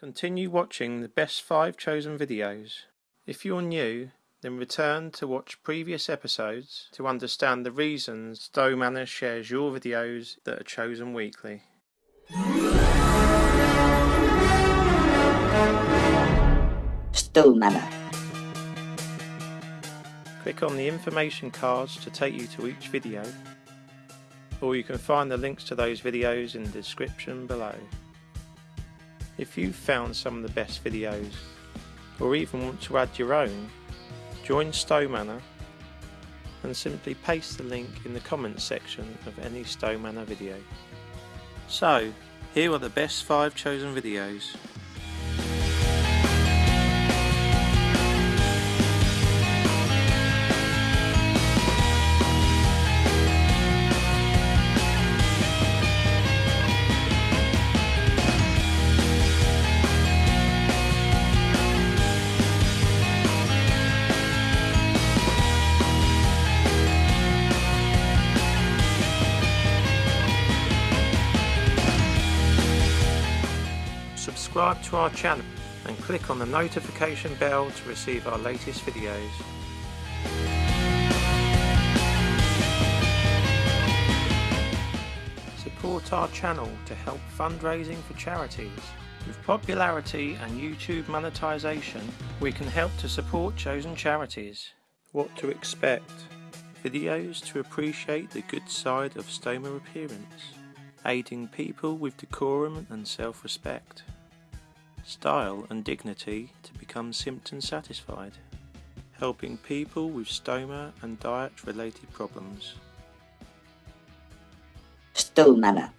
Continue watching the best 5 chosen videos. If you're new, then return to watch previous episodes to understand the reasons Stowe Manor shares your videos that are chosen weekly. Stowe Manor. Click on the information cards to take you to each video, or you can find the links to those videos in the description below. If you've found some of the best videos, or even want to add your own, join Stow Manor and simply paste the link in the comments section of any Stow Manor video. So, here are the best 5 chosen videos. Subscribe to our channel and click on the notification bell to receive our latest videos. Support our channel to help fundraising for charities. With popularity and YouTube monetization, we can help to support chosen charities. What to expect? Videos to appreciate the good side of stoma appearance, aiding people with decorum and self-respect, style and dignity to become symptom satisfied, helping people with stoma and diet related problems. Stowe Manor.